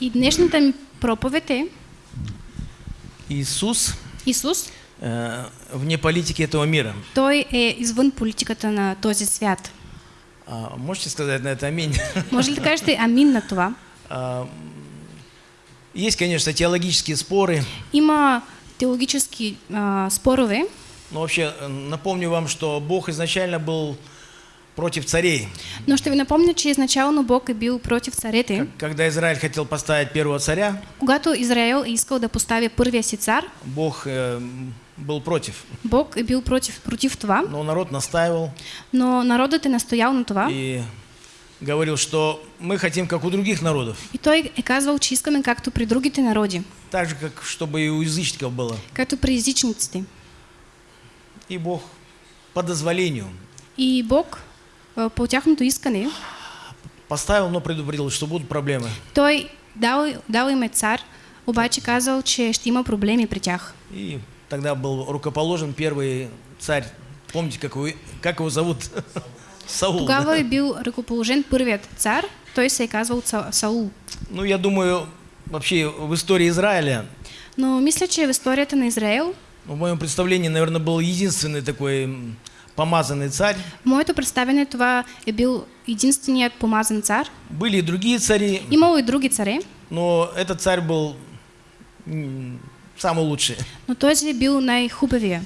И днешната ми проповед е Иисус Исус, э, вне политики этого мира. той е извън политиката на този свят. А, можете сказать на это аминь? Може ли да кажете амин на това? А, Есть, конечно, теологические споры, Има теологически а, спорове, но вообще э, напомню вам, что Бог изначально был против царей. но ще ви напомня, че изначално Бог е бил против царете. Когда Израиль хотел поставить первого царя, Когато Израел е искал да постави първия си цар, Бог э, был против. Бог е бил против, против това, Но народ настаивал но народът е настоял на това. и говорил, что мы хотим, как у других народов. И той е казвал, че искаме както при другите народи, Так же, как чтобы и у язычников было. както при езичниците. И Бог по дозволению И Бог по тяхното искане, поставил, но предупредил, что будут проблемы. той дал, дал им цар, обаче казал, че ще има проблеми при тях. И тогда был рукоположен первый царь. Помните, как его, как его зовут? Саул. Тогава е бил ръкоположен първият цар, той се е казвал Са- Саул. Ну, я думаю, вообще в истории Израиля, Но мисля, че в историята на Израел, ну, в моем представлении, наверное, был единственный такой помазанный царь. моето представяне това е бил единственият помазан цар. Были и другие цари, Имало и други царе, но этот царь был самый лучший. но този бил най-хубавия.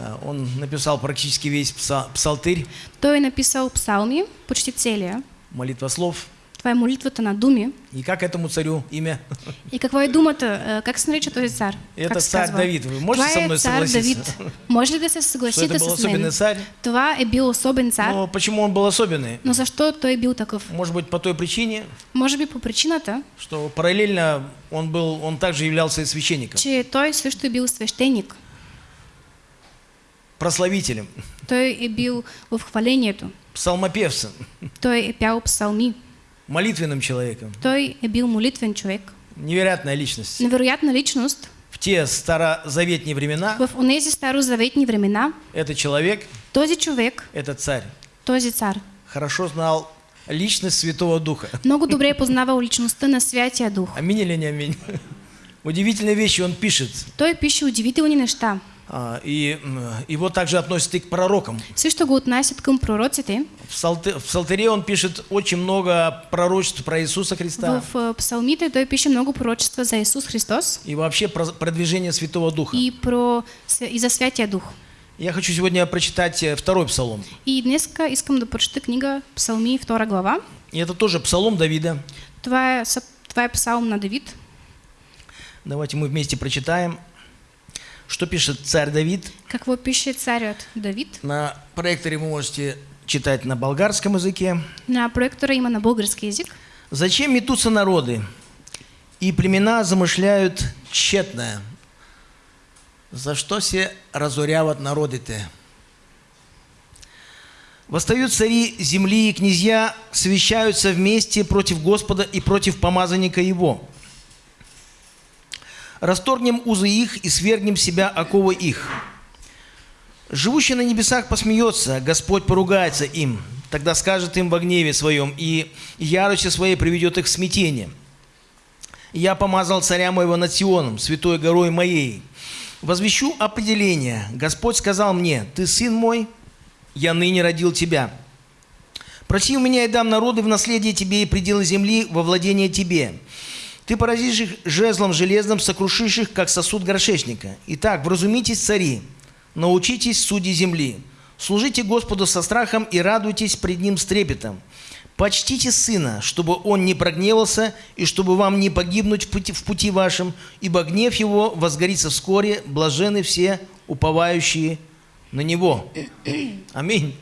А, Он написал практически весь пса- псалтырь, Той написал псалми, почти целия. молитва слов. Това е молитвата на думи. И как этому царю имя? И какво е думата? а, Как този цар? Это как се царь казва? Давид. Вы можете Това со мной е цар согласиться? Давид. Може ли Что это был особенный царь? Това е бил особен цар, Но почему он был особенный? но защо той е бил такъв? Может быть, по той причине, Може би по причината, что параллельно он был, он также являлся и священником, че той също е бил свещеник. прославителем, Той е бил в хвалението. псалмопевцем, Той е пял псалми. Молитвенным человеком. Той е бил молитвен човек. Невероятная личность. Невероятна личност. В те старозаветные времена В онези старозаветни времена этот человек, този човек, этот царь, този цар, хорошо знал личность Святого Духа. много добре е познавал личността на Святия Дух. Аминь или не аминь? Удивительные вещи он пишет. Той пише удивителни неща. А, И его также относят и к пророкам. Също го отнасят към пророците. В, псалты- в Псалтыре он пишет очень много пророчеств про Иисуса Христа В а, псалмите той пише много пророчества за Исус Христос и вообще про продвижение Святого Духа. и, про, и за Святия Дух. Я хочу сегодня прочитать э, второй псалом. И днеска искам да прочета книга Псалми, 2 глава. И это тоже псалом Давида. Това е псалм на Давид. Давайте мы вместе прочитаем, что пишет царь Давид. Какво пише царят Давид? На проекторе вы можете читать на болгарском языке. На проектора има на български язик. «Зачем метутся народы, и племена замышляют тщетное? За что се разоряват народы-то? Восстают цари земли и князья, совещаются вместе против Господа и против помазанника его. Расторгнем узы их и свергнем себя оковы их. Живущий на небесах посмеется, Господь поругается им. Тогда скажет им во гневе своем, и яростью своей приведет их в смятение. Я помазал царя моего над Сионом, святой горой моей. Возвещу определение. Господь сказал мне, ты сын мой, я ныне родил тебя. Проси у меня и дам народы в наследие тебе и пределы земли во владение тебе. Ты поразишь их жезлом железным, сокрушишь их, как сосуд горшечника. Итак, вразумитесь, цари, научитесь, судьи земли. Служите Господу со страхом и радуйтесь пред Ним с трепетом. Почтите Сына, чтобы Он не прогневался, и чтобы вам не погибнуть в пути, в пути вашем, ибо гнев Его возгорится вскоре, блажены все, уповающие на Него. Аминь.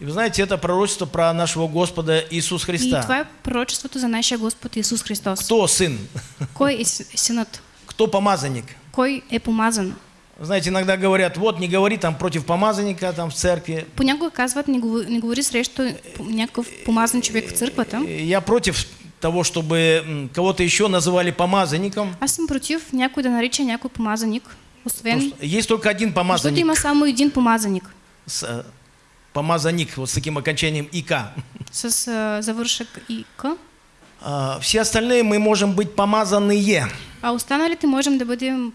И вы знаете, это пророчество про нашего Господа Иисуса И Христа. това е пророчеството за нашия Господ Исус Христос. Кто сын? Кой е с- синът? Кто помазанник? Кой е помазан? Знаете, иногда говорят, вот не говори там против помазанника там в церкви. Понякога казват, не, говори, не говори срещу някакъв помазан човек в църквата. Э, Я против того, чтобы кого-то еще называли помазанником. Аз съм против някой да нарича някой помазаник, Потому освен, Есть только один защото помазанник. има само един помазаник с, э, помазанник вот с таким окончанием ИК. с а, завършък и К. А, Все остальные мы можем быть помазанные. А останалите можем да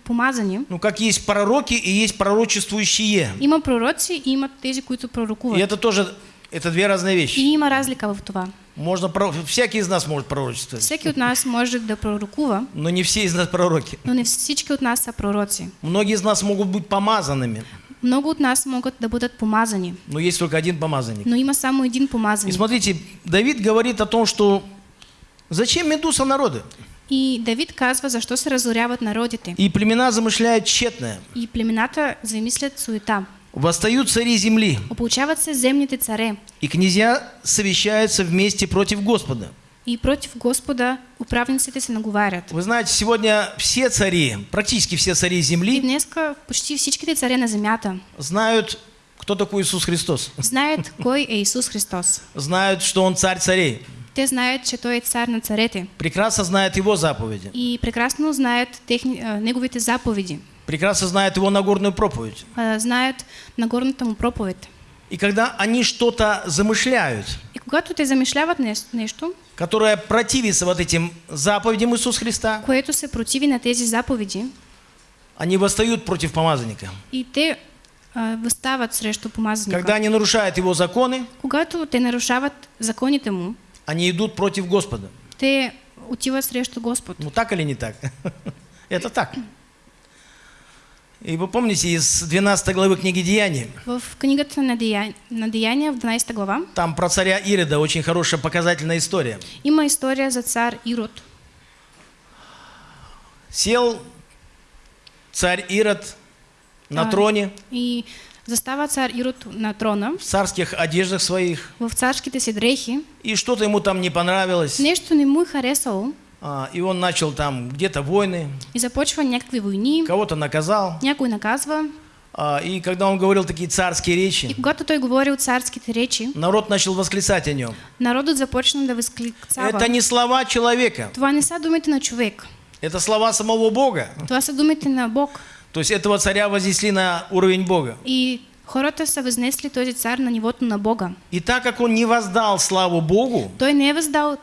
помазани. Ну, как есть пророки и есть пророчествующие. Има пророци и има тези, които И пророкуват. это тоже, это две разные И вещи. има разлика в това. Можно, всякий из нас может пророчествовать, Всеки от нас може да пророкува, но не все из нас пророки. но не всички от нас са пророци. Многие из нас могут быть помазанными, Много от нас могат да бъдат помазани, но есть только один помазанник. но има само един И помазаник. смотрите, Давид говорит о том, что зачем медуса народы? И Давид казва защо се разоряват народите. И племена замышляют тщетное. И племената замислят суета. Восстают цари земли, Ополучават се земните царе. и князья совещаются вместе против Господа. И против Господа управниците се наговарят. Вы знаете, сегодня все цари, практически все цари И земли днеска почти всичките царе на земята знают, кто такой Иисус Христос. знаят кой е Исус Христос. Знают, что Он царь царей. Те знаят, че Той е цар на царете. Прекрасно знают Его заповеди. И прекрасно знаят техни, а, неговите заповеди. Прекрасно знают Его Нагорную проповедь. А, знаят Нагорната му проповед. И когда они что-то замышляют, И когато те замишляват нес- которое противится вот этим заповедям Иисуса Христа, което се противи на тези заповеди, они восстают против помазанника. и те а, възстават срещу помазаника. Когда они нарушают Его законы, Когато те нарушават законите му, они идут против Господа. те отиват срещу Господ. Ну так или не так? Это так. И вы помните из 12 главы книги Деяний, В книгата на, Дея... на Деяния, в 12 глава, там про царя Ирода очень хорошая показательная история. има история за цар Ирод. Сел царь Ирод на А. троне, И застава цар Ирод на трона, в царских одеждах своих, в царските си дрехи. и что-то ему там не понравилось. Нещо не му е харесало И он начал там где-то войны, и започва някакви войни, кого-то наказал. някой наказва. А, И когда он говорил такие царские И речи, когато той говорил царските речи, народ начал восклицать о нем. народът започна да възкликцава. Это не слова человека, Това не са думите на човек. это слова самого Бога. Това са думите на Бог. То есть этого царя вознесли на уровень Бога. И хората са възнесли този цар на нивото на Бога. И так как он не воздал славу Богу, Той не е въздал а,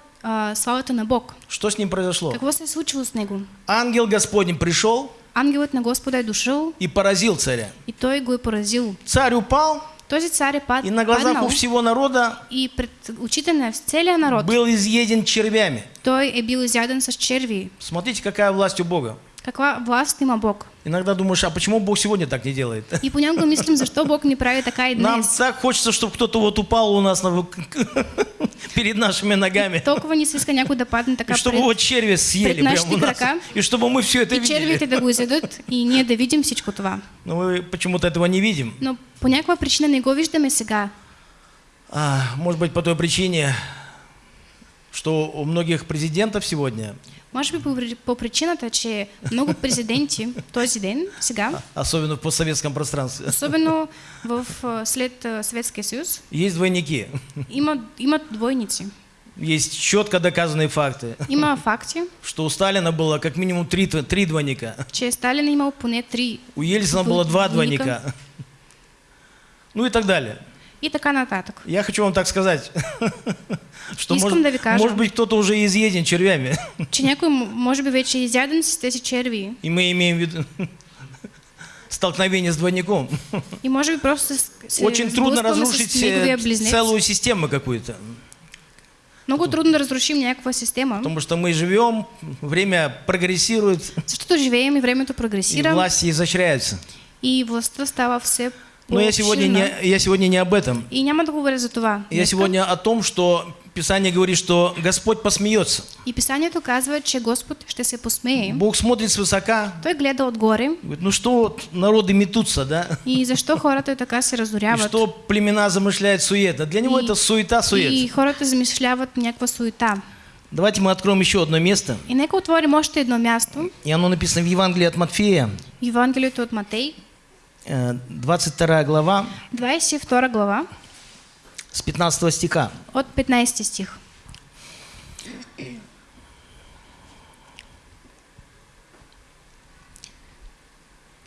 славата на Бог. что с ним произошло? Какво се случило с него? Ангел Господень пришел Ангелът на Господа е дошъл и поразил царя. и той го е поразил. Царь упал, Този цар е пад, и на глазах паднал у всего народа и пред очите на целия народ был изъеден червями. той е бил изяден с черви. Смотрите, какая власть у Бога. Каква власт има Бог? Иногда думаешь, а почему Бог сегодня так не делает? И понякога мислим, защо Бог не прави така и Нам днес. так хочется, чтобы кто-то вот упал у нас на- перед нашими ногами. Толкова ни се иска някой да падне И така чтобы пред, его черви съели прямо у нас. крака. И чтобы мы все это и червите видели. да го изядат и ние да видим всичко това. Но мы почему-то этого не видим. Но по някаква причина не го виждаме сега. А, может быть, по той причине, что у многих президентов сегодня, Може би по, при- по причината, че много президенти този ден, сега, особенно в постсоветском пространстве, особено в, а, след а, Съветския съюз, есть двойники. има, имат двойници. Есть четко доказанные факты, Има факти, что у Сталина было как минимум три, три двойника, че Сталин имал поне три у Ельцина было два Двойника. двойника. Ну и так далее. И така нататък. Я хочу вам так сказать, что Искам может, да ви кажа. может быть кто-то уже изъеден червями, Че някой м- може би вече изяден с тези черви и мы имеем в виду столкновение с двойником. и може би просто се Очень трудно разрушить с э, целую систему какую-то. Много трудно да разрушим някаква система, Потому что мы живем, время прогрессирует, защото живеем и времето и прогресира власти изощряются. и властта става все Но я сегодня, не, я сегодня не об этом. И няма да говоря за това. Я сегодня о том, что Писание говорит, что Господь посмеется. И Писанието казва, че Господ ще се посмее. Бог смотрит свысока, Той гледа отгоре говорит, ну что вот народы метутся, да? и защо хората така се И разоряват. что племена замышляют суета. Для него И- это суета-сует. И хората замишляват някаква суета. Давайте мы откроем еще одно место. И нека отворим още едно място. И оно написано в Евангелии от Матфея, Евангелието от Матей, 22 глава, 22 глава, с 15 стиха. от 15 стих.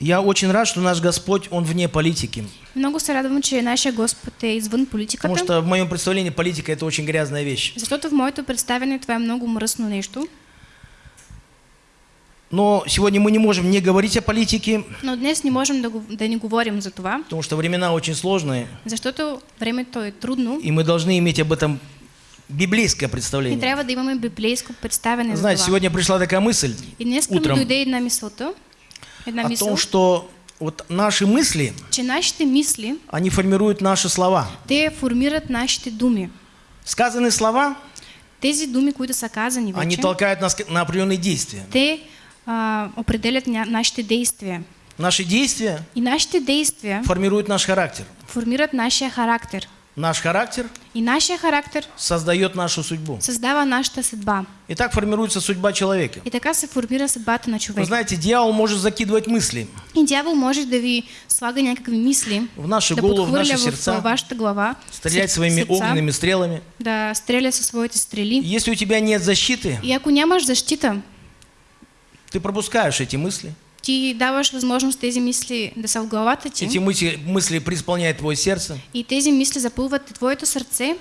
Я очень рад, что наш Господь, Он вне политики. Много се радвам, че нашия Господ е извън Потому что в моем представлении политика это очень грязная вещь. защото в моето представяне това е много мръсно нещо. Но сегодня мы не можем не говорить о политике, Но днес не можем да, не говорим за това, потому что времена очень сложные, защото времето е трудно и мы должны иметь об этом библейское и представление. трябва да имаме библейско представяне за Знаете, това. сегодня пришла такая мысль И днес утром дойде една мисълта, една о мисъл, том, что вот наши мысли, че нашите мисли, они формируют наши слова. те формират нашите думи. Сказанные слова, Тези думи, които са казани они вече, толкают нас на определенные действия. те определят ня, нашите действия. Наши действия И нашите действия формируют наш характер. формират нашия характер. Наш характер И нашия характер создает нашу судьбу. създава нашата съдба. И так формируется судьба человека. И така се формира съдбата на Вы човек. знаете, дьявол может закидывать мысли И дявол може да ви слага някакви мисли, в наши да головы, в наши в сердца, вашата глава, стрелять сърц- своими сърца, огненными стрелами. да стреля със своите стрели. Если у тебя нет защиты, И ако нямаш защита, ты пропускаешь эти мысли. ти даваш възможност тези мисли да са в главата ти. Эти мысли, мысли преисполняют твое сердце, И тези мисли запълват твоето сърце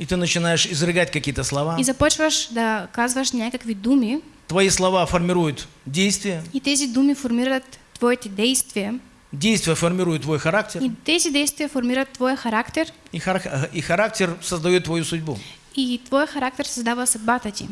и ты начинаешь изрыгать какие-то слова. и започваш да казваш някакви думи Твои слова формируют действия, и тези думи формират твоите действия действия формируют твой характер, и тези действия формират твоя характер и, хар- и характер создает твою судьбу. и твоя характер създава съдбата ти.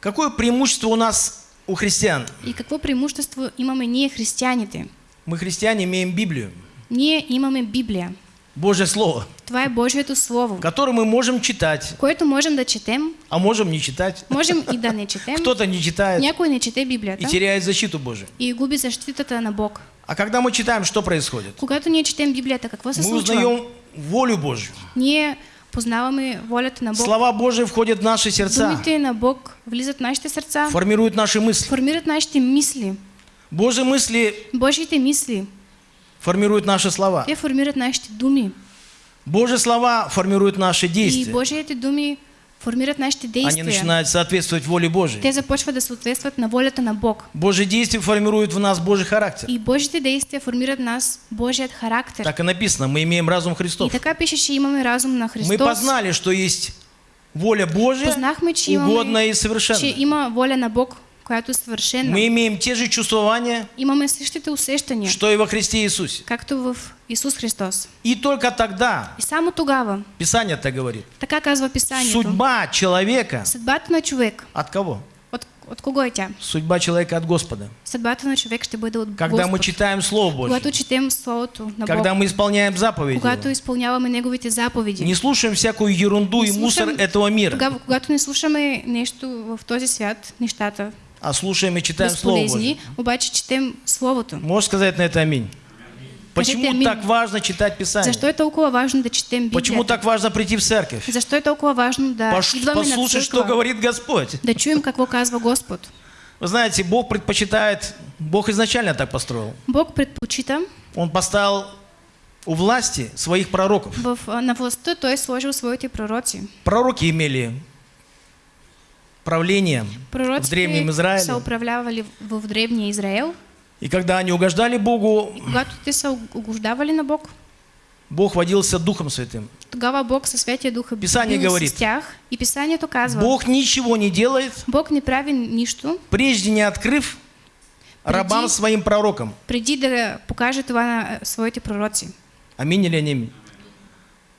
Какое преимущество у нас, у христиан? И какво преимущество имаме ние християните? Мы, христиане, имеем Библию, Ние имаме Библия. Божье Слово, Това е Божието Слово, которое мы можем читать, което можем да четем, а можем не читать. можем и да не четем. Кто-то не читает Някой не чете и Библията теряет защиту Божию. и губи защитата на Бог. А когда мы читаем, что происходит? Когато ние четем Библията, какво се Мы случва? узнаем волю Божью. Ние познаваме волята на Бог. Слова Божьи входят в наши сердца, Думите на Бог влизат в нашите сърца, формируют наши мысли. формират нашите мисли. Божьи мысли Божиите мисли, формируют наши слова. те формират нашите думи. Божьи слова формируют наши И действия. Божиите думи формират нашите Они действия. начинают соответствовать воле Божьей. Те започват да съответстват на волята на Бог. Божьи действия формируют в нас Божий характер. И Божите действия формират в нас Божият характер. Так и написано, мы имеем разум И Христов. така пише, че имаме разум на Мы Христос. познали, что есть воля Божья, Познахме, че угодная и че совершенная. има воля на Бог, която е съвършена. Мы имеем те же чувствования, Имаме същите усещания, что и во Христе Иисусе. както в Исус Христос. И только тогда, И само тогава, Писание так говорит, така казва Писанието, судьба человека съдбата на човек, от кого? от, от кого е тя? Судьба человека от Господа. Съдбата на човек ще бъде от Когда мы Господ. читаем Слово Божье, Когато четем Словото на когда Бог, мы исполняем заповеди, когато изпълняваме Неговите заповеди, не слушаем всякую ерунду Не и мусор этого мира, тогава, когато не слушаме нещо в този свят, нещата а слушаем и читаем Слово Божье. обаче четем Словото. Можешь сказать на это аминь? Почему аминь. так важно читать Писание? Защо е толкова важно да четем Почему Библията? так важно прийти в церковь? Защо е толкова важно да Пош- Послушать, что говорит Господь. да чуем какво казва Господ? Вы знаете, Бог предпочитает, Бог изначально так построил. Бог предпочита Он поставил у власти своих пророков. в, а, на властта Той е сложил своите пророци. Пророки имели правление в Древнем Израиле. управлявали в, древния Израел. И когда они угождали Богу, угождавали на Бог, Бог водился Духом Святым. тогава Бог със Святия Дух е Писание говорит, с тях. И Писанието казва, Бог ничего не делает, Бог не прави нищо, прежде не открыв рабам Преди- своим пророкам. преди да покаже това на а, своите пророци. Аминь или аминь?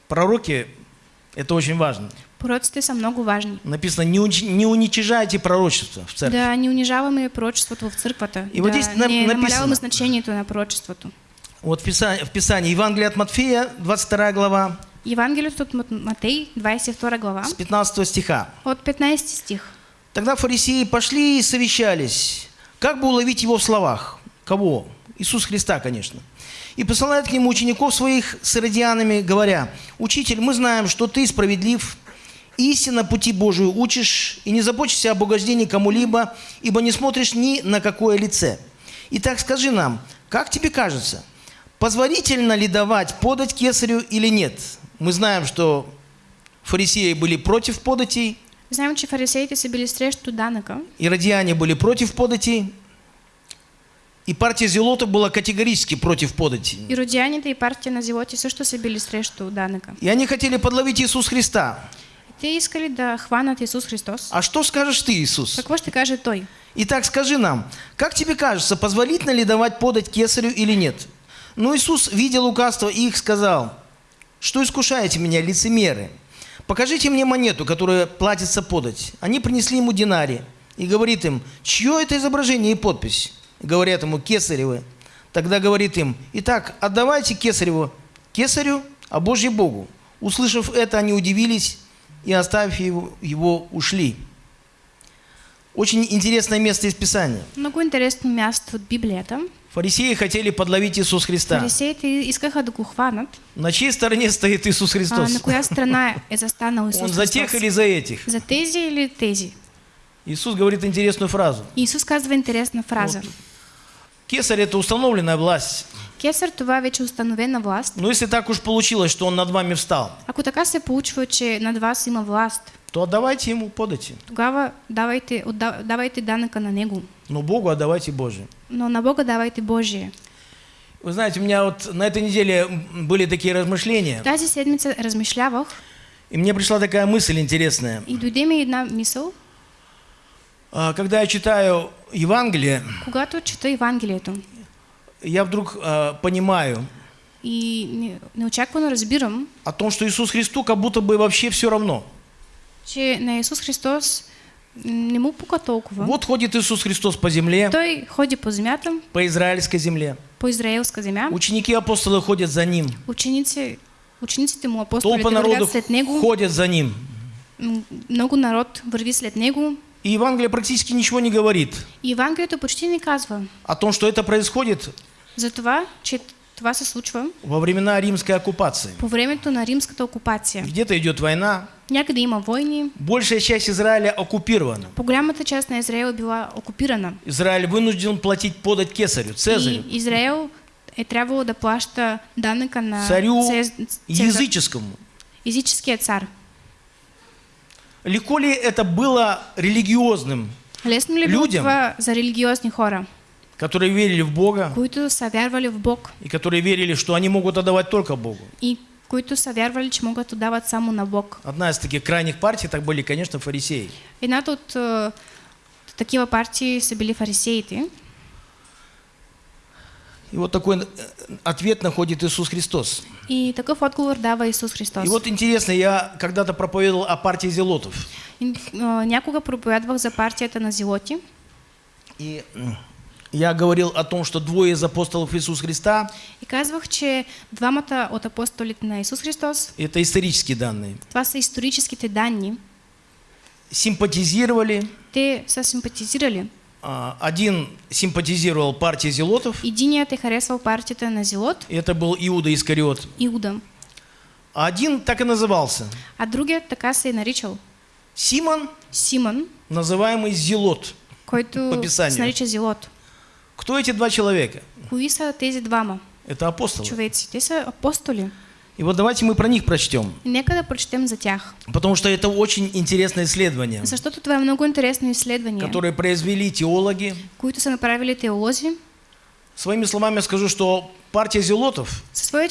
Пророки – это очень важно. Пророците са много важни. Написано, не, уч- не уничижайте пророчество в церкви. Да не унижаваме пророчеството в църквата. И вот да здесь на- не написано. намаляваме значението на пророчеството. Вот в Писании, в Писании Евангелие от Матфея, 22 глава, Евангелието от Мат- Матей, 22 глава, с 15 стиха. от 15 стих. Тогда фарисеи пошли и совещались, как бы уловить его в словах. Кого? Иисус Христа, конечно. И посылают к нему учеников своих с иродианами, говоря, «Учитель, мы знаем, что ты справедлив, истинно пути Божию учишь, и не заботишься об угождении кому-либо, ибо не смотришь ни на какое лице. Итак, скажи нам, как тебе кажется, позволительно ли давать подать кесарю или нет? Мы знаем, что фарисеи были против податей, Знаем, че фарисеите са били срещу данъка, Иродиане были против податей, И партия Зелотов была категорически против подати. И родяните и партия на Зелоти също се били срещу данъка. И они хотели подловить Иисус Христа. Те искали да хванат Исус Христос. А что скажешь ты, Иисус? Какво ще каже той? Итак, скажи нам, как тебе кажется, позволительно ли давать подать кесарю или нет? Но Иисус, видя лукавство их, сказал, что искушаете меня, лицемеры? Покажите мне монету, которая платится подать. Они принесли ему динарий. И говорит им, чье это изображение и подпись? Говорят ему, кесаревы. Тогда говорит им, итак, отдавайте кесареву, кесарю, а Божье Богу. Услышав это, они удивились и, оставив его, его ушли. Очень интересное место из Писания. Много интересно място от Библията. Фарисеи хотели подловить Иисус Христа. Фарисеите искаха да го хванат. На чьей стороне стоит Иисус А, Христос? на коя страна е застанал Исус Он за тех или за этих? За тези или тези? Иисус говорит интересную фразу. Исус казва интересна фраза. Кесарь – это установленная власть. Кесар това вече установена власт. Но если так уж получилось, что он над вами встал, Ако така се получва, че над вас има власт, то отдавайте ему, подайте. тогава давайте, отда- давайте данъка на него. Но Богу отдавайте Божие. Но на Бога давайте Божие. Вы знаете, у меня вот на этой неделе были такие размышления, Тази седмица размишлявах и мне пришла такая мысль интересная. и дойде ми една мисъл, А, Когда я читаю Евангелие, когато чета Евангелието я вдруг а, понимаю и не- неочаквано разбирам, о том, что Иисус Христу как будто бы вообще все равно. че на Исус Христос не му пука толкова. Вот ходит Иисус Христос по земле, Той ходи по земята, по израильской земле. по израелска земя. Ученики апостолы ходят за ним. Ученици, учениците му апостолите Толпа народу след него. ходят за ним. Много народ върви след него. И Евангелие практически ничего не говорит И Евангелието почти не казва о том, что это происходит за това, че това се случва во времена римской оккупации. по времето на римската окупация. Где-то идет война, Някъде има войни. большая часть Израиля оккупирована. По-голямата част на Израел е била окупирана. Израиль вынужден платить подать кесарю, Цезарю, И Израел е трябвало да плаща данъка на царю Цез- языческому. езическия цар. Легко ли это было религиозным, Лесно ли Людям. за религиозни хора, которые верили в Бога които са вярвали в Бог и которые верили, что они могут отдавать только Богу? и които са вярвали, че могат да дават само на Бог? Одна из таких крайних партий так были, конечно, фарисеи. Едната от е, такива партии са били фарисеите. И вот такой э, ответ находит Иисус Христос. И такъв отговор дава Исус Христос. И вот интересно, я когда-то проповедовал о партии Зелотов. А, някога проповядвах за партията на Зелоти И я говорил о том, что двое из апостолов Иисуса Христа, и казвах, че двамата от апостолите на Исус Христос, это исторические данные, това са историческите данни, симпатизировали. те са симпатизирали. а, Один симпатизировал партии Зелотов, Единият е харесвал партията на Зелот, и это был Иуда Искариот. Иуда, А один так и назывался. а другият така се е наричал Симон, Симон, называемый Зелот. който По Писанию. се нарича Зелот. Кто эти два человека? Кои са тези двама Это апостолы. човеци? Те са апостоли. И вот давайте мы про них прочтем, И нека да прочетем за тях. потому что это очень интересное исследование, Защото това е много интересно изследване, которое произвели теологи. които са направили теолози. Своими словами скажу, что партия Зелотов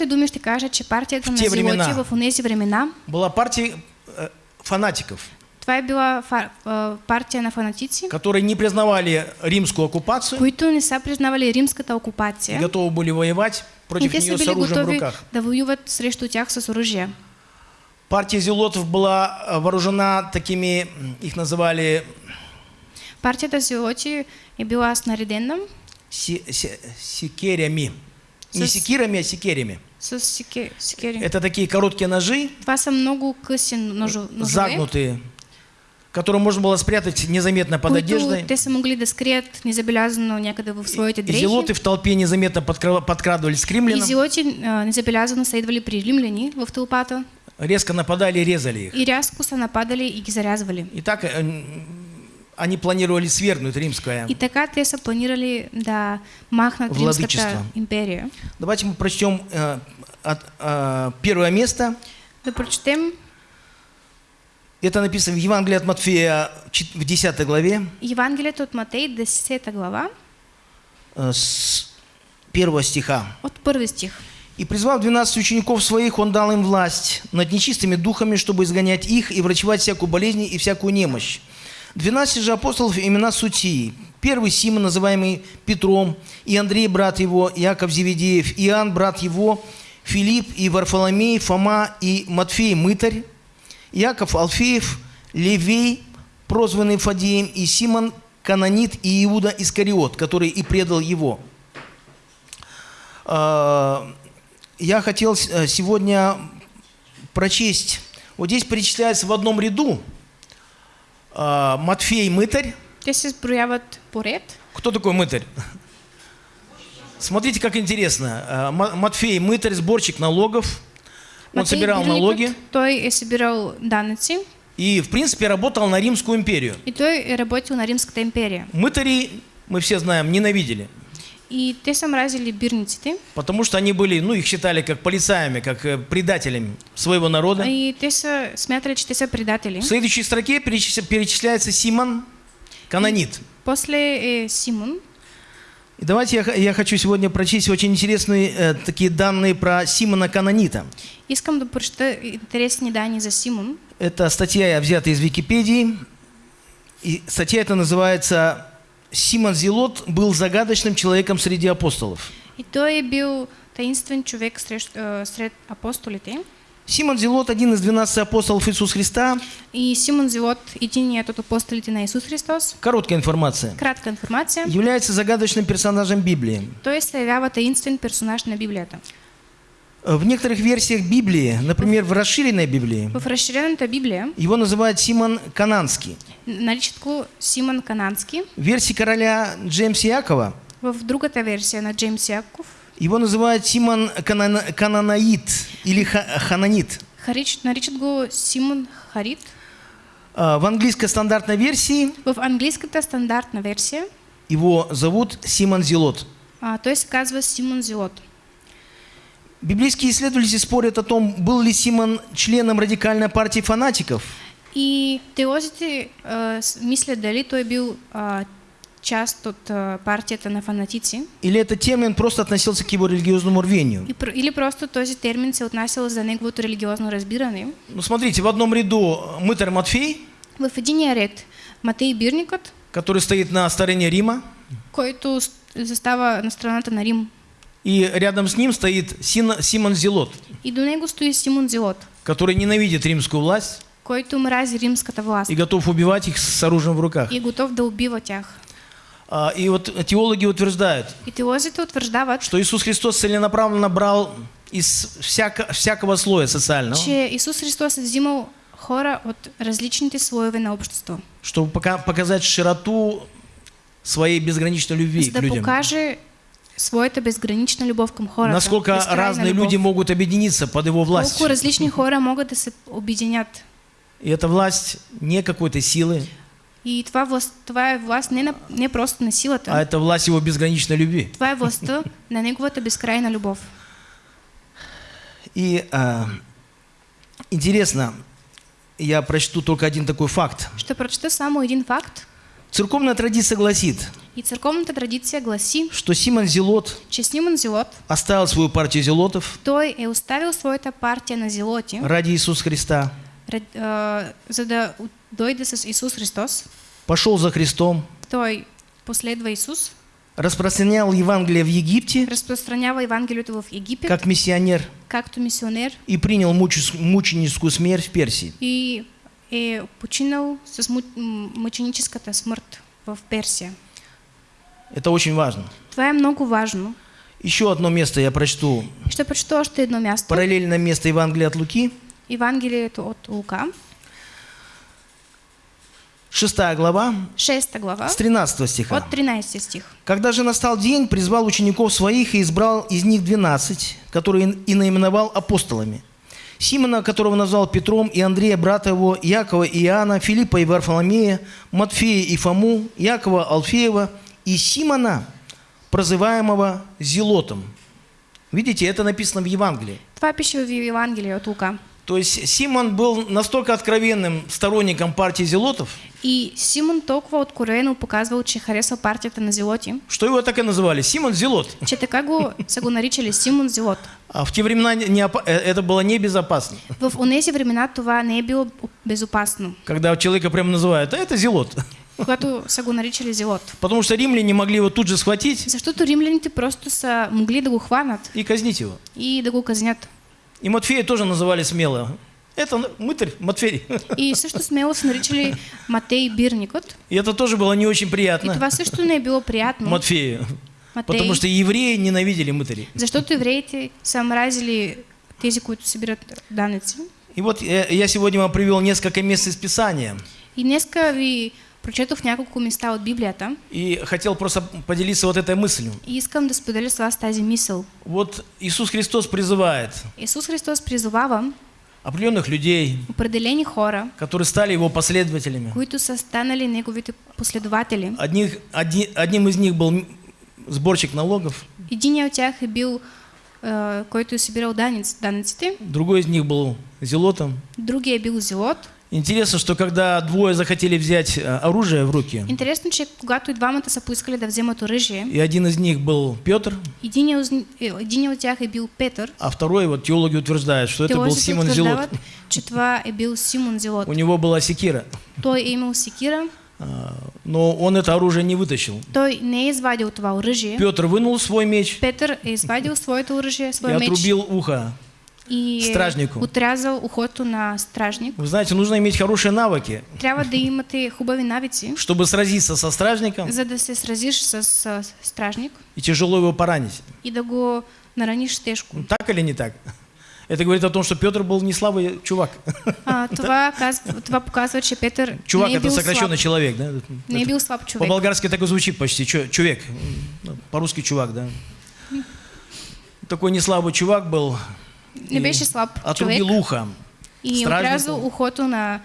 думи ще кажа, че партията В на те времена. Зелоти в онези времена, была партией э, фанатиков, това е била фа- а, партия на фанатици, которые не признавали римскую оккупацию които не са признавали римската и окупация. готовы были воевать И против нее с оружием в руках. да воюват срещу тях с оръжие. Партия Зелотов была э, вооружена такими, их называли Партията Зелоти е била снарядена си- си- секерями. Не С- секирами, а секерями. с секе- секери. Это такие короткие ножи, са много къси ножо- ножове, загнутые, которые можно было спрятать незаметно под които одеждой. те могли да скрият незабелязано своите И дрехи. зелоты в толпе незаметно подкра- подкрадывались к римлянам, зелоти а, незабелязано са идвали при римляни в тълпата резко нападали и резали их. и рязко са нападали и ги зарязвали. И так э, они планировали свергнуть римское. И така те са планирали да Владичество. Римската империя. Давайте мы прочтем э, от, э, первое место. Да прочетем Это написано в Евангелии от Матфея в 10 главе. Евангелието от Матей, 10 глава. э, с первого стиха. от първи стих. «И призвав двенадцать учеников своих, он дал им власть над нечистыми духами, чтобы изгонять их и врачевать всякую болезнь и всякую немощь. Двенадцать же апостолов имена сутии. Первый Симон, называемый Петром, и Андрей, брат его, Яков Зеведеев, Иоанн, брат его, Филипп и Варфоломей, Фома и Матфей, мытарь, Яков Алфеев, Левей, прозванный Фадеем, и Симон Канонит и Иуда Искариот, который и предал его. А, Я хотел э, сегодня прочесть. Вот здесь перечисляется в одном ряду а, Матфей мытарь. Се изброяват поред. Кто такой мытарь? Смотрите, как интересно. А, Ма- Матфей мытарь, сборщик налогов. Он собирал налоги Той е събирал данъци и, в принципе, работал на Римскую империю. и той е работил на Римската империя. Мытари, мы все знаем, ненавидели. И те са мразили бирниците. Потому что они были, ну, их считали как полицаями, как э, предателями своего народа. И те са смятали, че те са предатели. В следующей строке перечис- перечисляется Симон Канонит. После е Симон. И давайте я, я хочу сегодня прочесть очень интересные э, такие данные про Симона Канонита. Искам да интересни данни за Симон. Это статья взята из Википедии. И статья эта называется «Симон Зелот был загадочным человеком среди апостолов». И той е бил таинствен човек срещ, е, сред апостолите. Симон Зелот – один из 12 апостолов Иисуса Христа. И Симон Зелот, единият от апостолите на Исус Христос. Короткая информация. Кратка информация. Является загадочным персонажем Библии. Той се явява таинствен персонаж на Библията. В некоторых версиях Библии, например, в расширенной Библии, В разширената Библия его называют Симон Кананский. го Симон Канански. В версии короля Джеймса Якова В другата версия на Джеймс Яков его называют Симон Канана- Кананаит или Ха- Хананит. наричат го Симон Харит. А, В английской стандартной версии В английската стандартна версия его зовут Симон Зелот. а, той се казва Симон Зелот. Библейские исследователи спорят о том, был ли Симон членом радикальной партии фанатиков, И теозите с- мислят дали той е бил а, част от а, партията на фанатици или этот термин просто относился к его религиозному рвению. или просто този термин се отнасял за неговото религиозно разбиране. Ну, смотрите, в одном ряду мытарь Матфей, В единия ред Матей Бирникът, который стоит на стороне Рима, който застава на страната на Рим. и рядом с ним стоит Симон Зелот, И до него стои Симон Зелот, который ненавидит римскую власть който мрази римската власт и готов убивать их с оружием в руках. и готов да убива тях. А, И вот теологи утверждают, И теозите утвърждават, что Иисус Христос целенаправленно брал из всяко- всякого слоя социального, че Исус Христос взимал хора от различните слоеве на общество, чтобы пока- показать широту своей безграничной любви к людям. покаже своята безгранична любов към хората. Насколько разные любов. люди могут объединиться под его властью. Колко различни хора се обединят. И эта власть не какой-то силы, И това, власт, това е власт не, на, не просто на силата, а это власть его безграничной любви. това е властта на неговата безкрайна любов. И а, интересно, я прочту только один такой факт. Ще прочета само един факт. Церковная традиция гласит, И църковната традиция гласи, что Симон Зелот че Симон Зелот, оставил свою партию зелотов той е оставил своята партия на зелоти, ради Иисуса Христа, за да от- дойде с Исус Христос. пошел за Христом, Той последва Исус, распространял Евангелие в Египте разпространява Евангелието в Египет, как миссионер както мисионер и принял мученическую смерть в Персии. и е починал с му- м- мъченическата смърт в Персия. Это очень важно. Е много важно. Еще одно место я прочту. Ще прочета още едно място. Параллельное место Евангелия от Луки, Евангелието от Лука, 6 глава, 6 глава, с 13 стиха. от 13 стих. Когда же настал день, призвал учеников своих и избрал из них двенадцать, которые и наименовал апостолами. Симона, которого назвал Петром, и Андрея, брата его, Якова и Иоанна, Филиппа и Варфоломея, Матфея и Фому, Якова Алфеева и Симона, прозываемого Зелотом. Видите, это написано в Евангелии. Това пише в Евангелие от Лука. То есть Симон был настолько откровенным сторонником партии зелотов, И Симон толкова откровено показвал, че харесва партията на Зелоти, что его так и называли Симон Зелот. че така го са го наричали Симон Зелот. А в те времена не э, это было небезопасно. В онези времена това не е било безопасно, Когда человека прям называют, а это Зелот. когато са го наричали Зелот. Потому что римляне могли его тут же схватить Защото римляните просто са могли да го хванат и казнить его. и да го казнят. И Матфея тоже называли смело. Это мытарь Матфей. И също смело са наричали Матей Бирникът. И это тоже было не очень И приятно това също не е било приятно. Матфею. Матей, Потому что евреи ненавидели мытарей. защото евреите са мразили тези, които събират данъци. И вот э, я сегодня вам привел несколько мест из Писания. И днеска ви прочетох няколко места от Библията И хотел просто поделиться вот этой мыслью. и искам да споделя с вас тази мисъл. Вот Иисус Христос призывает Исус Христос призовава определенных людей, определени хора, которые стали его последователями. които са станали неговите последователи. Одних, одни- одним из них был сборщик налогов, Единият от тях е бил, е, който е събирал данъци, данъците, другой из них был зелотом. другия е бил зелот. Интересно, что когда двое захотели взять э, оружие в руки, Интересно, че когато и двамата са поискали да вземат оръжие, и один из них был Петр, единият, от- е, единият от тях е бил Петър. а второй, вот теологи утверждают, что это был Симон Зелот. че това е бил Симон Зелот. У него была секира, Той е имал секира, а, но он это оружие не вытащил. той не извадил това оръжие. Петр вынул свой меч Петър е извадил своето оръжие, и своя меч отрубил ухо. И стражнику. отрязал ухото на стражник. Вы знаете, нужно иметь хорошие навыки, да имате хубави навици, чтобы сразиться со стражником за да се сразиш с стражник и тяжело его поранить. и да го нараниш тежко. Ну, Так или не так? Это говорит о том, что Петр был не слабый чувак. А, това, казва, това показва, че Петър Чувак не это сокращенный слаб. человек, да? Не Это бил слаб човек. По-болгарски так и звучит почти, чу- чувек. Ну, По-русски чувак, да. Такой не слабый чувак был. Не и беше слаб човек Отрубил и отрязал ухото на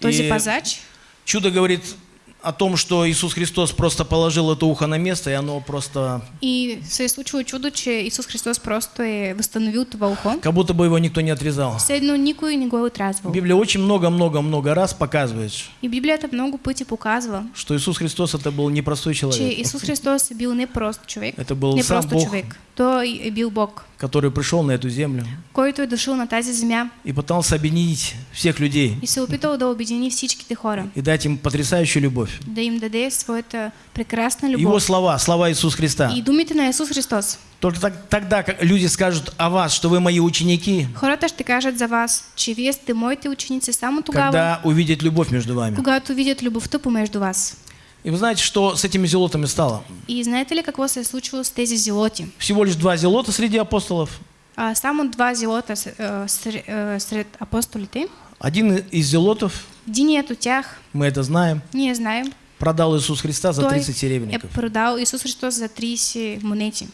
този И- пазач. Чудо говорит о том, что Иисус Христос просто положил это ухо на место, и оно просто... И се случило чудо, че Исус Христос просто е възстановил това ухо. Как будто бы его никто не отрезал. Все едно никой не го е отрязвал. Библия очень много-много-много раз показывает, И Библията много пъти показва, что Иисус Христос это был непростой че человек, Исус Христос е бил не прост човек, Это был не сам просто Бог. човек. Той е бил Бог, который пришел на эту землю който е дошъл на тази земя и пытался объединить всех людей и се опитал да обедини всичките хора, и дать им потрясающую любовь. да им даде своята прекрасна Его любов. слова, слова Иисуса Христа. И думите на Исус Христос. Только так- тогда, как люди скажут о вас, что вы мои ученики, Хората ще кажат за вас, че вие сте моите ученици само тогава, когда увидят любовь между вами. когато видят любовта помежду вас. И вы знаете, что с этими зелотами стало? И знаете ли какво се е случило с тези зелоти? Всего лишь два зелота среди апостолов. А, само два зелота с- а, сред, а, сред апостолите. Один из зелотов, Единият от тях, мы это знаем, ние знаем, продал Иисус Христа за той 30 е серебряников. продал Исус Христос за 30 монети.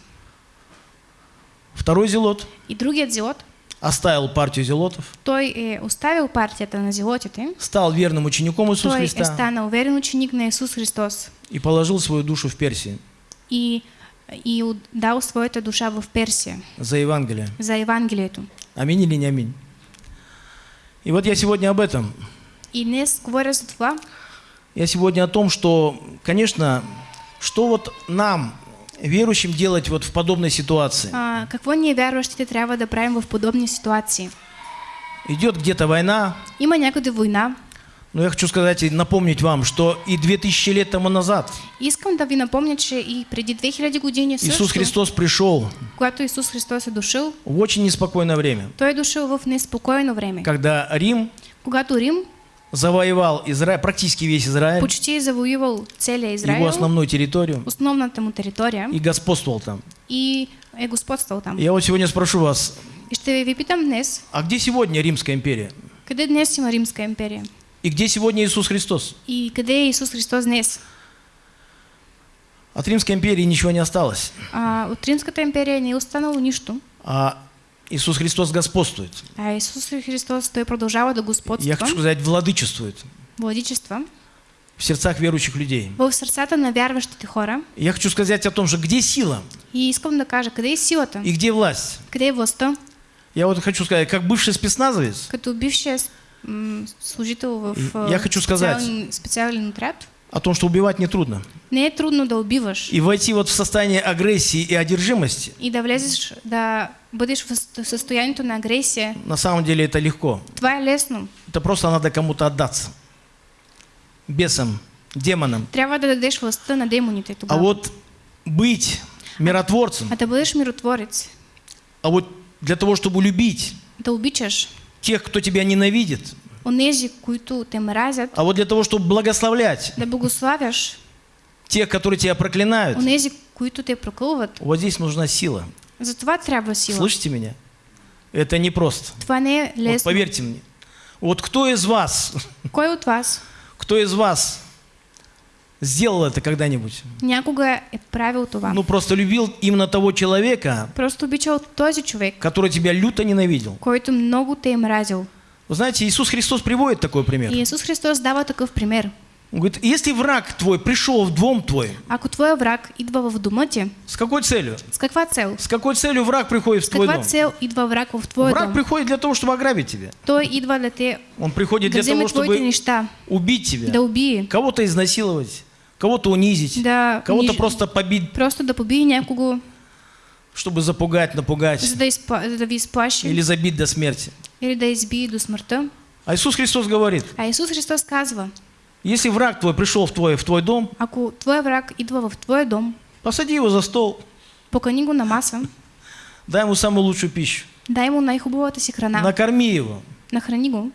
Второй зелот И другият зелот, оставил партию зелотов, той е оставил партията на зелотите, стал верным учеником Иисуса той е Христа станал верен ученик на Исус Христос и положил свою душу в Персии и, и дал своята душа в Персия за Евангелие. за Евангелието. Аминь или не аминь? И вот я сегодня об этом. И днес говоря за това, Я сегодня о том, что, конечно, что вот нам, верующим, делать вот в подобной ситуации. а, какво ние вярващите трябва да правим в подобни ситуации. Идет где-то война, Има някъде война. но я хочу сказать и напомнить вам, что и 2000 лет тому назад Искам да ви напомня, че и преди 2000 години също, Иисус Христос пришел когато Исус Христос е в очень неспокойное время, Той е дошъл в неспокойно време. когда Рим Когато Рим завоевал Израиль, практически весь Израиль, почти е завоювал целия его основную территорию, основната му територия и господствовал там. и е господствал там. Я вот сегодня спрошу вас, И ще ви питам днес, а где сегодня Римская империя? къде днес има Римска империя? И где сегодня Иисус Христос? И къде е Исус Христос днес? От Римской империи ничего не осталось. А, от Римската империя не останало нищо, А Иисус Христос господствует. а Исус Христос Той продължава да Я господства, хочу сказать, владычествует владичества в сердцах верующих людей. в сърцата на вярващите хора. Я хочу сказать о том, что где сила И искам да кажа, къде е силата? и где власть? Къде е властта? Я вот хочу сказать, как бывший спецназовец, Като бившия с- м, служител в И- я хочу сказать- специален отряд, о том, что убивать нетрудно. не трудно да убиваш И войти вот в состояние агрессии и одержимости, и да влезеш, да бъдеш в съ- състоянието на агресия. на самом деле это легко. Е лесно. Это просто надо кому-то отдаться. Бесам, демонам. Трябва да дадеш властта на демоните А тогава. вот быть миротворцем, А да бъдеш миротворец, а вот для того, чтобы любить да обичаш тех, кто тебя ненавидит, онези, които те мразят, а вот для того, чтобы благословлять да благославяш тех, которые тебя проклинают, онези, които те прокълват. вот здесь нужна сила. За това трябва сила. Слышите меня? Это непросто. Това не е Вот лесно. поверьте мне. Вот кто из вас, Кой от вас кто из вас сделал это когда-нибудь? някога е правил това? Ну, просто любил именно того человека, Просто обичал този човек, который тебя люто ненавидел. който много те мразил. Вы знаете, Иисус Христос приводит такой пример. И Исус Христос дава такъв пример. Он говорит, если враг твой пришел в дом твой, Ако твоя враг идва в дома ти, с какой целью? с каква цел? С какой целью враг приходит в С твой дом? цел идва враг в твоя Враг дом? приходит для того, чтобы ограбить тебя. Той идва да те Он приходит для того, чтобы неща, убить тебя, да убие, кого-то изнасиловать, кого-то унизить, да кого-то униж- просто побить, просто да побие някого, чтобы запугать, напугать за да, да или забить до смерти. или да избие до смъртта. А Иисус Христос говорит, А Исус Христос казва, если враг твой пришел в твой, в твой дом, ако твоя враг идва в твоя дом, посади его за стол, покани го на маса, дай ему самую лучшую пищу, дай му най-хубавата си храна, накорми его, нахрани го,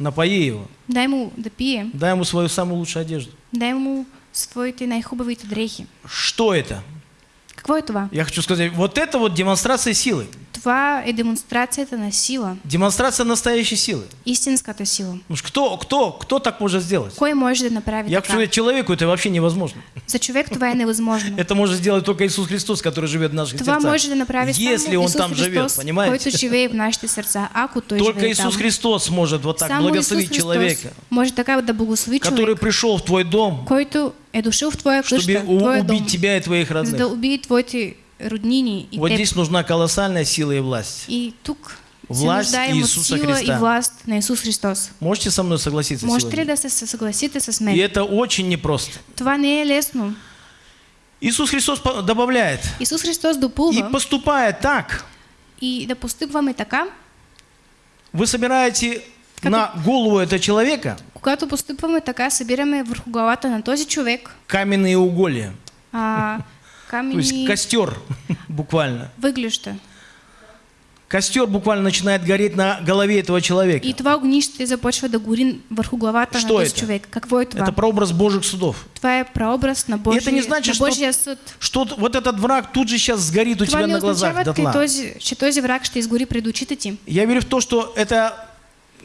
напои его, дай му да пие, дай ему свою самую лучшую одежду. дай му своите най-хубавите дрехи. Что это? Какво е това? Я хочу сказать, вот это вот демонстрация силы, Това е демонстрацията на сила, демонстрация настоящей силы. истинската сила. Ну, кто, кто, кто так может сделать? Кой може да направи Я хочу человеку это вообще невозможно. За човек това е невъзможно. Это может сделать только Иисус Христос, который живет в наших Това сердцах. може да направи Если Он там живет, понимаете? който живее в нашите сърца, ако Той Только Иисус там. Христос может вот так Само благословить человека, може така да благослови который пришел в твой дом, който е дошъл в твоя чтобы къща, дом, убить тебя и твоих за да родных. убие твоите роднини и Вот теб. здесь нужна колоссальная сила и власть. И тук се Власт нуждаем от Иисуса сила Христа. и власт на Исус Христос. Можете со мной согласиться Можете сегодня? да се съгласите с И мен? это очень непросто. Това не е лесно. Иисус Христос добавляет Исус Христос и допълва поступая так, и да постъпваме така, вы собираете Как- на голову этого человека когато постъпваме така, събираме върху главата на този човек каменные уголья, а, то есть костер буквально. въглища. Костер буквально начинает гореть на голове этого человека. И това огнище започва да гори върху главата Що на это? човек. Какво е това? Это прообраз Божьих судов. Това е прообраз на, Божия, это не значит, на что- съд. Что вот этот враг тут же сейчас сгорит у Това тебя на глазах дотла. този, че този враг ще изгори пред очите ти. Я верю в то, что это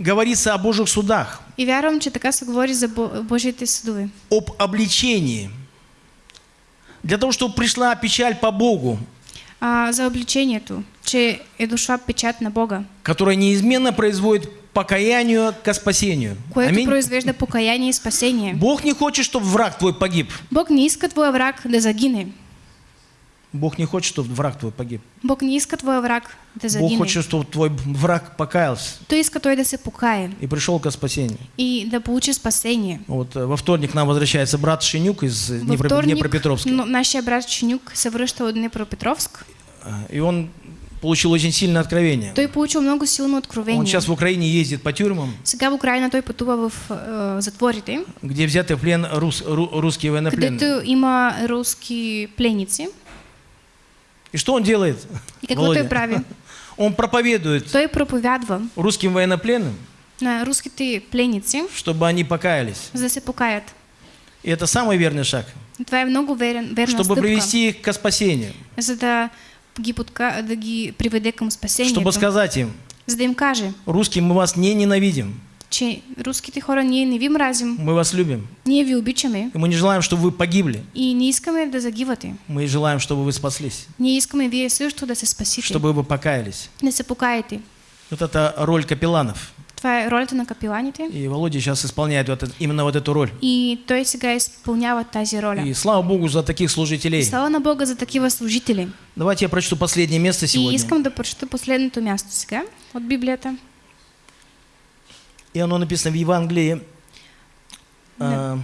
говорится о Божьих судах, И вярвам, че така се говори за Бо- Божиите съдове. об обличении. Для того, чтобы пришла печаль по Богу, А, за обличението, че е дошла печат на Бога, которая неизменно производит покаянию ко спасению. което Аминь. произвежда покаяние и спасение. Бог не хочет, чтобы враг твой погиб. Бог не иска твоя враг да загине. Бог не хочет, чтобы враг твой погиб. Бог не иска твоя враг да Бог хочет, чтобы твой враг покаялся Той иска той да се покае и пришел ко спасению. и да получи спасение. Вот э, во вторник к нам возвращается брат Шинюк из э, Днепро- вторник Днепропетровска. но нашия брат Чинюк се връща от Днепропетровск. А, И он получил очень сильное откровение. Той получил много силно Он откровение. сейчас в Украине ездит по тюрьмам, Сега в Украина той пътува в е, затворите, где взяты в плен рус- ру- русские военнопленные. където има руски пленници. И что он делает? И какво Володя? прави? Он проповедует Той проповядва русским военнопленным, на руските пленници, чтобы они покаялись. за да се покаят. И это самый верный шаг, Това е много верен, верна чтобы стъпка, привести их ко спасению, за да ги, подка... да ги приведе към спасението. чтобы сказать им, За да им каже, русские, мы вас не ненавидим, че руските хора ние не ви мразим, мы вас любим, ние ви обичаме и мы не желаем, чтобы вы погибли, и не искаме да загивате. мы желаем, чтобы вы спаслись, Ние искаме вие също да се спасите, чтобы вы покаялись. да се покаете. Вот это роль капелланов. Това е ролята на капеланите. И Володя сейчас исполняет вот это- именно вот эту роль. И той сега изпълнява тази роля. И слава Богу за таких И служителей. слава на Бога за такива служители. Давайте я прочту последнее место И сегодня. искам да прочета последното място сега от Библията. И оно написано в Евангелии а,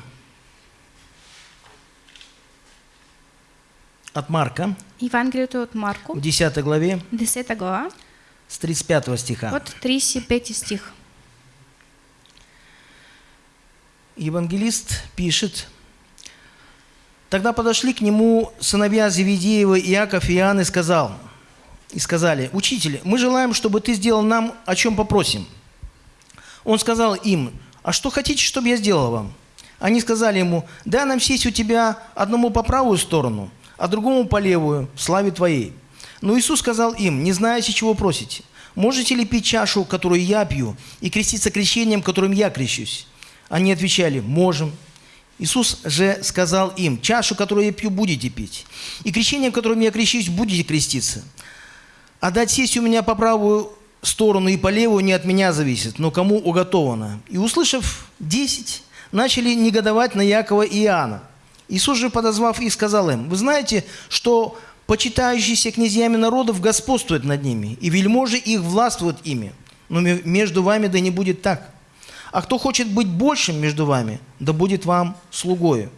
от Марка, Евангелието от Марко, в 10 главе, 10 глава, с 35 стиха. от 35 стих. Евангелист пишет, «Тогда подошли к нему сыновья Зеведеева, Иаков и Иоанн и, сказал, и сказали, «Учитель, мы желаем, чтобы ты сделал нам, о чем попросим». Он сказал им, «А что хотите, чтобы я сделал вам?» Они сказали ему, «Дай нам сесть у тебя одному по правую сторону, а другому по левую, славе твоей». Но Иисус сказал им, «Не знаете, чего просите. Можете ли пить чашу, которую я пью, и креститься крещением, которым я крещусь?» Они отвечали, «Можем». Иисус же сказал им, «Чашу, которую я пью, будете пить, и крещением, которым я крещусь, будете креститься. А дать сесть у меня по правую сторону и по левую не от меня зависит, но кому уготовано». И услышав десять, начали негодовать на Якова и Иоанна. Иисус же, подозвав их, сказал им, «Вы знаете, что почитающиеся князьями народов господствуют над ними, и вельможи их властвуют ими. Но ме- между вами да не будет так. А кто хочет быть большим между вами, да будет вам слугою.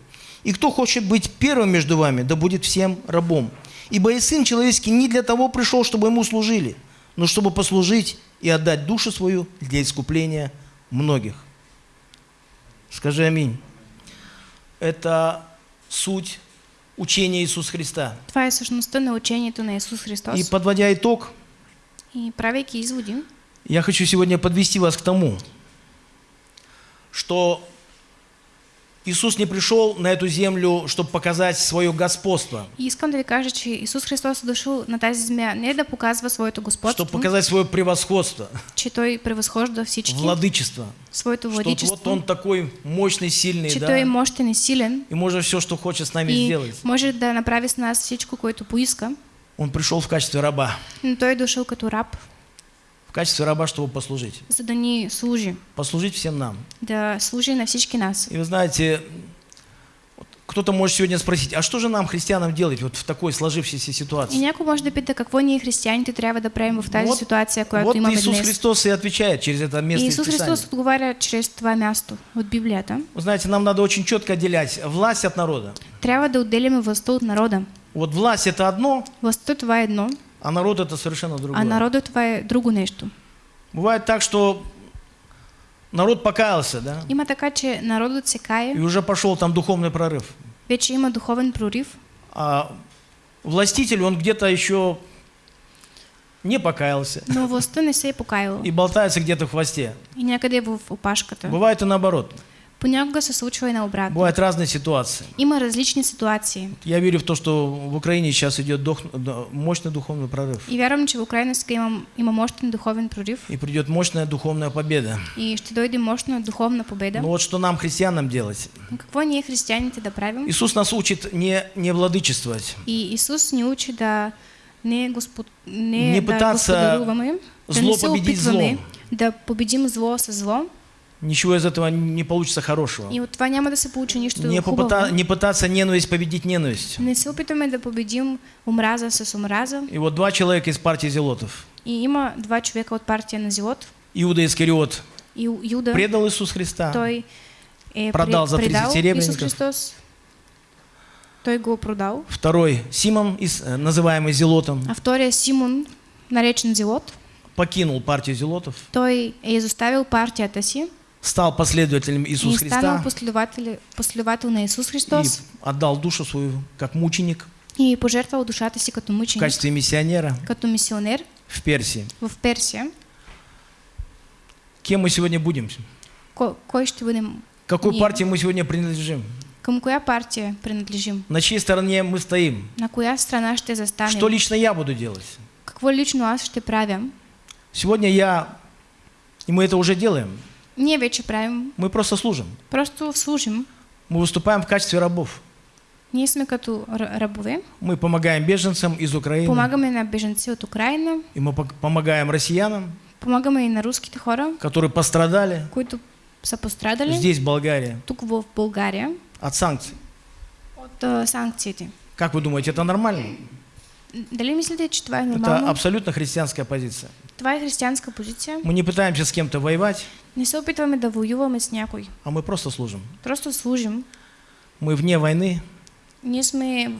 И кто хочет быть первым между вами, да будет всем рабом. Ибо и Сын Человеческий не для того пришел, чтобы Ему служили, но чтобы послужить и отдать душу свою для искупления многих. Скажи аминь. Это суть учения Иисуса Христа. Това е същността на учението на Исус Христос. И подводя итог, И правейки изводи, я хочу сегодня подвести вас к тому, что Иисус не пришел на эту землю, чтобы показать свое господство, и искам да ви кажа, че Исус Христос е дошъл на тази земя не да показва своето господство, чтобы показать свое превосходство, че Той превъзхожда всички, владычество. своето Что вот он такой мощный, сильный, че да, Той и силен. И может все, что хочет с нами и сделать. може да направи с нас всичко, което поиска, Он пришел в качестве раба, но Той е дошъл като раб, в качестве раба, чтобы послужить. за да ни служи, Послужить всем нам. да служи на всички нас. И вы знаете, вот кто-то может сегодня спросить, а что же нам, христианам, делать вот в такой сложившейся И ситуации? някой може да пита какво ние християните трябва да правим в тази Вот- ситуация, която вот имаме Иисус днес. Христос и отвечает через это место И из Исус Писания. Христос отговаря чрез това място от Библията. Вы знаете, нам надо очень четко отделять власть от народа. Трябва да отделяме властта от народа. Вот власть это одно, Властта това е едно, а народ это совершенно другое. а народа това е друго нещо. Бывает так, что народ покаялся, да, Има така, че народът се кае, и уже пошел там духовный прорыв. вече има духовен прорив, А властитель, он где-то еще не покаялся но властта не се е покаяла и болтается где-то в хвосте. и някъде в опашката. Бывает и наоборот. Понякога се случва и наобратно. Бывают разные ситуации. Има различни ситуации. Я верю в то, что в Украине сейчас идет дух- мощный духовный прорыв. И вярвам, че в Украина сега има, има мощен духовен прорив И придет мощная духовная победа. и ще дойде мощна духовна победа. Но вот что нам, христианам, делать? Но какво ние християните да правим? Иисус нас учит не, не владычествовать, И Исус ни учи да не, господ... не, Не да пытаться да зло не победить злом. да победим зло със зло Ничего из этого не получится хорошего. и от това няма да се получи нищо Не, попыта- не пытаться ненависть победить ненависть. Не се опитваме да победим омраза с омраза. И вот два человека из партии Зелотов. И има два човека от партия на Зелот. Иуда Искариот И Юда, предал Иисус Христа. той е Продал за 30 предал серебряников. Исус Христос. Той го продал. Второй Симон, э, называемый Зелотом, А втория Симон, наречен Зелот, покинул партию Зелотов, той е изоставил партията си стал последователем и Иисуса станал Христа последовател, последовател на Исус и Христос отдал душу свою как мученик и пожертвал душата си като в мъченик, качестве миссионера като мисионер в Персии. в Персия. Кем мы сегодня будем? Ко, кой ще бъдем? Какой Не. партии мы сегодня принадлежим? Към коя партия принадлежим? На чьей стороне мы стоим? На коя страна ще застанем? Что лично я буду делать? Какво лично аз ще правя? Сегодня я, и мы это уже делаем, Ние вече правим, мы просто служим. просто служим. Мы выступаем в качестве рабов. Ние сме като рабове, Мы помогаем беженцам из Украины, помагаме на беженци от Украина, и мы помогаем россиянам, Помагаме и на руските хора, которые пострадали които са пострадали здесь, в Болгарии, тук в България от санкций. от а, санкциите. Как вы думаете, это нормально? Дали мислите, че това е Это абсолютно христианская позиция. Това е християнска позиция. Мы не пытаемся с кем-то воевать, Не се опитваме да воюваме с някой. а мы просто служим. Просто служим. Мы вне войны, Ние сме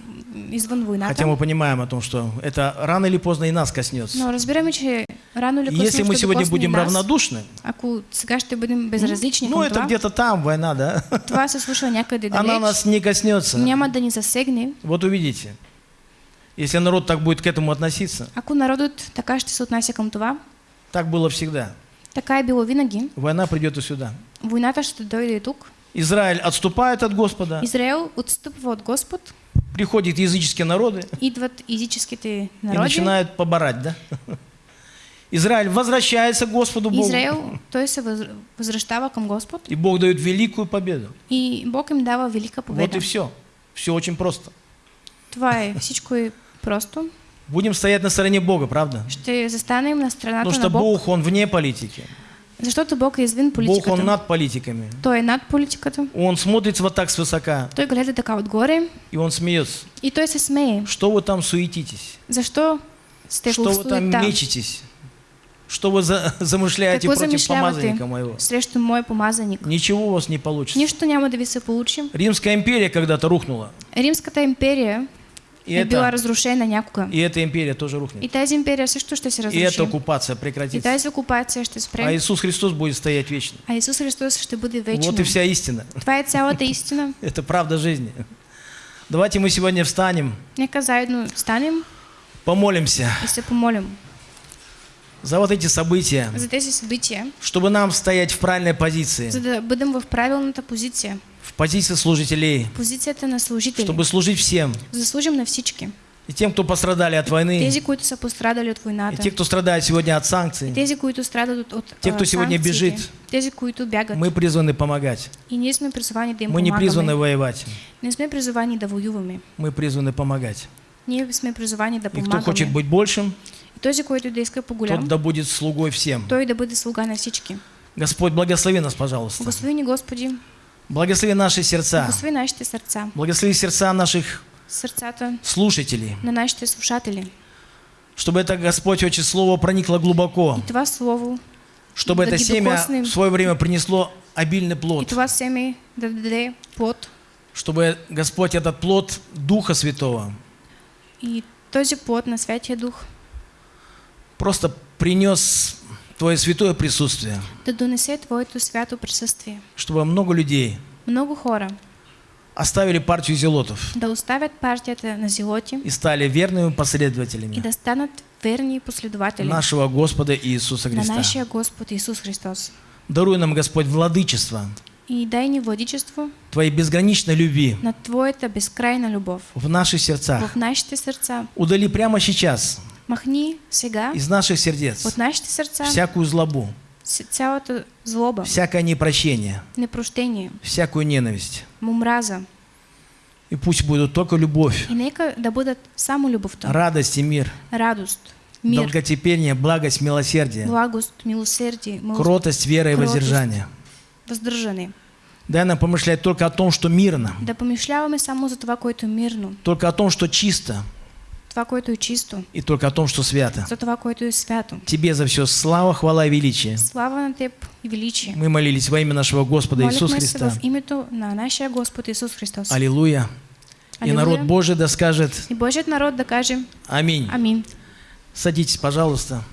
извън войната. хотя мы понимаем о том, что это рано или поздно и нас коснется. Но разбираме, че рано или късно если мы сегодня будем нас. равнодушны, Ако сега ще бъдем безразлични ну это где-то там война, да? това се случва някъде Она нас не коснется. няма да ни засегне. Вот увидите. Если народ так будет к этому относиться, Ако народът така ще се отнася към това, так было всегда. така е било винаги, Война придет и сюда. войната ще дойде и тук. Израиль отступает от Господа, Израел отстъпва от Господ, приходят языческие народы идват езическите и народи. начинают поборать, да? Израиль возвращается к Господу Богу, Израел, той се въз- възвръщава към Господ и Бог дает великую победу. и Бог им дава велика Вот победа. и все. Все очень просто. Това е, всичко е просто. Будем стоять на стороне Бога, правда? Ще застанем на страната Потому на что Бог, Бог, Он вне политики. защото Бог е извън Бог, Он политиката. над политиками. Той е над политиката. Он смотрит вот так свысока, Той гледа така отгоре и Он смеется. и той се смее. Что вы там суетитесь? Защо сте Что вы там мечетесь? Что вы за- замышляете Какво против помазанника моего? срещу мой помазаник? Ничего у вас не получится. Нищо няма да ви се получи. Римская империя когда-то рухнула. Римската империя И, е била это, разрушена някога. и эта империя тоже рухнет. И тази империя също ще се И разруши. эта оккупация И прекратится. тази окупация ще А спре. Иисус Христос будет стоять вечно. А Исус Христос ще бъде вечно. Вот и вся истина. Това е цялата истина. Это правда жизни. Давайте мы сегодня встанем, Нека заедно станем помолимся и се помолим за вот эти события, за тези събития, чтобы нам стоять в правильной позиции, за да бъдем в правилната позиция. В позиции служителей, Позицията на служители. чтобы служить всем. За да служим на всички. И тем, кто пострадали от войны, Тези, които са пострадали от и войната. те, кто страдает сегодня от санкций. Тези, които страдат от, Те, кто а, сегодня бежит. Тези, които бягат. Мы призваны помогать. И ние сме призвани да им Мы не призваны воевать. Не сме призвани да воюваме. Мы призваны помогать. Ние сме призвани да И кто хочет быть большим, И този, който да иска по-голям, тот да будет слугой всем. той да бъде слуга на всички. Господь, благослови нас, пожалуйста. Благослови Господи, Благослови наши сердца. благослови нашите сърца, Благослови сердца наших сърцата слушателей. на нашите слушатели. Чтобы это, Господь, очень слово проникло глубоко. И това слово, Чтобы Да это семя в свое время принесло обильный и плод. това семе да даде плод. Чтобы, Господь, этот плод Духа Святого И този плод на Святия Дух просто принес Твое святое присутствие. да донесе Твоето свято присъствие. Чтобы много людей Много хора оставили партию зелотов да оставят партията на зелоти и стали верными и последователями да станат верни последователи нашего Господа Иисуса на Христа. нашия Господ Исус Христос. Даруй нам, Господь, владычество И дай ни владичество Твоей безграничной любви на Твоята безкрайна любов в наших сердцах. в нашите сърца. Удали прямо сейчас Махни сега из наших сердец от нашите сърца всякую злобу, цялата злоба, всякое непрощение, непрощение, всякую ненависть. мумраза. И пусть будут только любовь, И нека да бъдат само любовта, радость и мир, радост, мир, долготерпение, благость, милосердие, благост, милосердие, милост, кротость, вера и кротость. воздержание. Дай нам помышлять только о том, что мирно, Да помишляваме само за това, което мирно, только о том, что чисто, това, което е чисто, и только о том, что свято. за това, което е свято. Тебе за все слава, хвала и величие. Слава на Теб и величие. Мы молились во имя нашего Господа Иисуса Христа. в името на нашия Господ Исус Христос. Аллилуйя. И Аллилуйя. народ Божий да скажет И Божият народ да каже Аминь. Амин. Садитесь, пожалуйста.